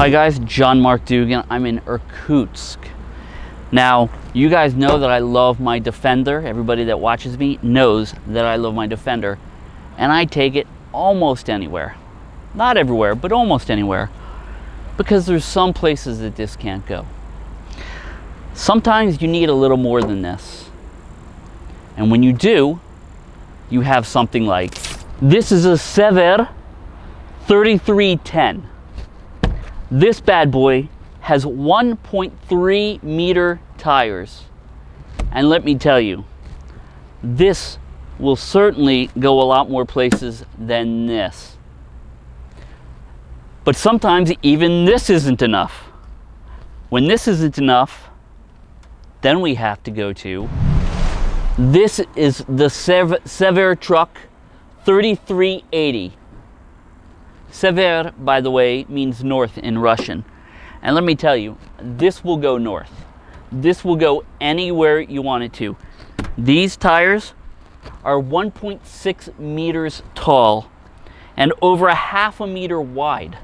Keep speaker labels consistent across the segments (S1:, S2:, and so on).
S1: Hi guys, John Mark Dougan. I'm in Irkutsk. Now, you guys know that I love my Defender. Everybody that watches me knows that I love my Defender. And I take it almost anywhere. Not everywhere, but almost anywhere. Because there's some places that this can't go. Sometimes you need a little more than this. And when you do, you have something like, this is a Sever 3310. This bad boy has 1.3 meter tires. And let me tell you, this will certainly go a lot more places than this. But sometimes even this isn't enough. When this isn't enough, then we have to go to, this is the Sever truck 3380. Sever, by the way, means north in Russian. And let me tell you, this will go north. This will go anywhere you want it to. These tires are 1.6 meters tall and over a half a meter wide.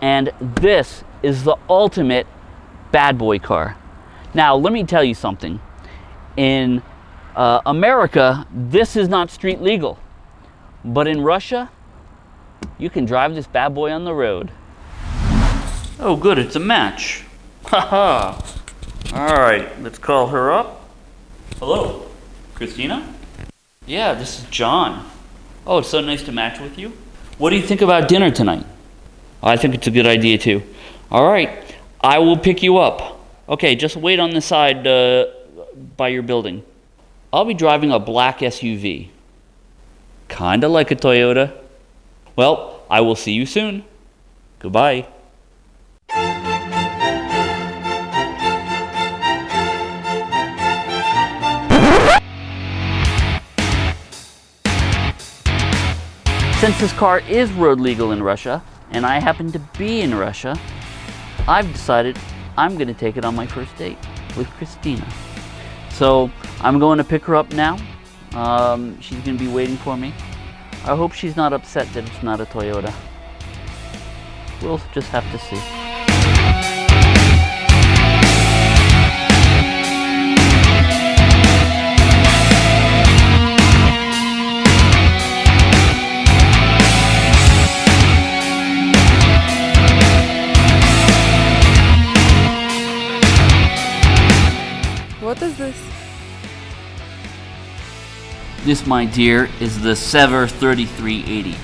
S1: And this is the ultimate bad boy car. Now, let me tell you something. In uh, America, this is not street legal. But in Russia, you can drive this bad boy on the road. Oh good, it's a match. Haha. All right, let's call her up. Hello, Christina? Yeah, this is John. Oh, it's so nice to match with you. What do you think about dinner tonight? I think it's a good idea too. All right, I will pick you up. Okay, just wait on the side uh, by your building. I'll be driving a black SUV. Kinda like a Toyota. Well, I will see you soon. Goodbye. Since this car is road legal in Russia, and I happen to be in Russia, I've decided I'm going to take it on my first date with Christina. So I'm going to pick her up now. Um, she's going to be waiting for me. I hope she's not upset that it's not a Toyota. We'll just have to see.
S2: What is this?
S1: This, my dear, is the Sever 3380.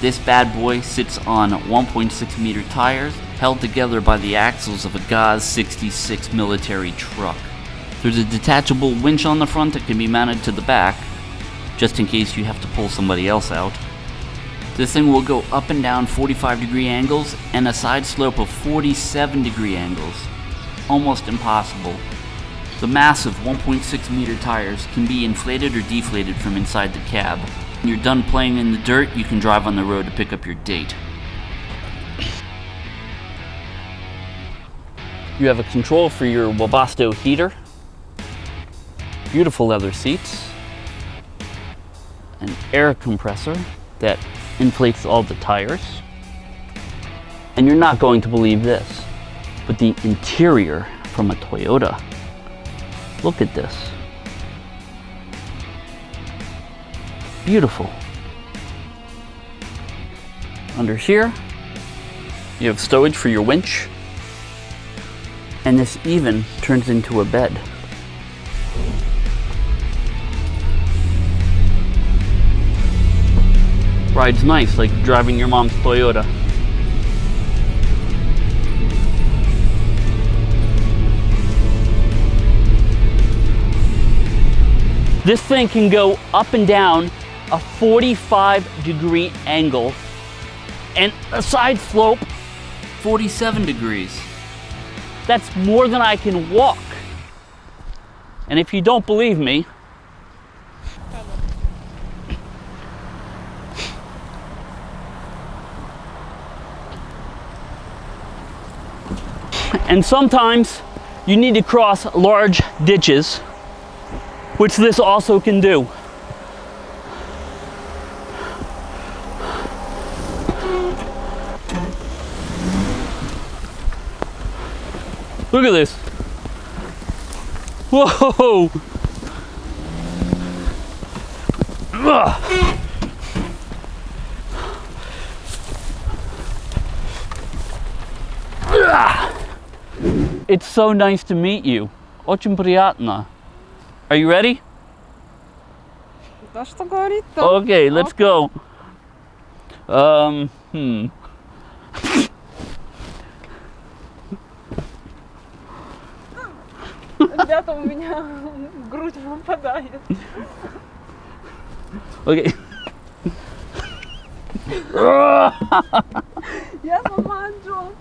S1: This bad boy sits on 1.6 meter tires held together by the axles of a GAZ 66 military truck. There's a detachable winch on the front that can be mounted to the back, just in case you have to pull somebody else out. This thing will go up and down 45 degree angles and a side slope of 47 degree angles. Almost impossible the massive 1.6 meter tires can be inflated or deflated from inside the cab. When you're done playing in the dirt, you can drive on the road to pick up your date. You have a control for your Webasto heater, beautiful leather seats, an air compressor that inflates all the tires, and you're not going to believe this, but the interior from a Toyota Look at this. Beautiful. Under here, you have stowage for your winch. And this even turns into a bed. Rides nice, like driving your mom's Toyota. This thing can go up and down a 45 degree angle and a side slope 47 degrees. That's more than I can walk. And if you don't believe me, and sometimes you need to cross large ditches which this also can do. Look at this. Whoa! Ugh. It's so nice to meet you. Очень приятно. Are you ready?
S2: Да что говорит-то?
S1: Okay, let's go. Um, hmm.
S2: Ребята, у меня в грудь выпадает.
S1: Okay.
S2: Я сама Джон.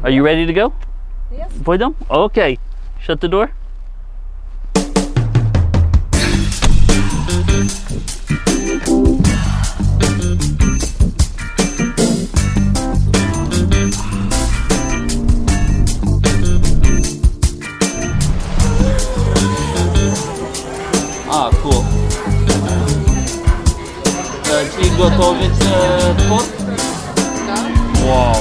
S1: Bravo! Are you ready to go?
S2: Yes.
S1: Pойдем? Okay. Shut the door. А, cool. Э, Ты готовить э, торт?
S2: Да.
S1: Вау.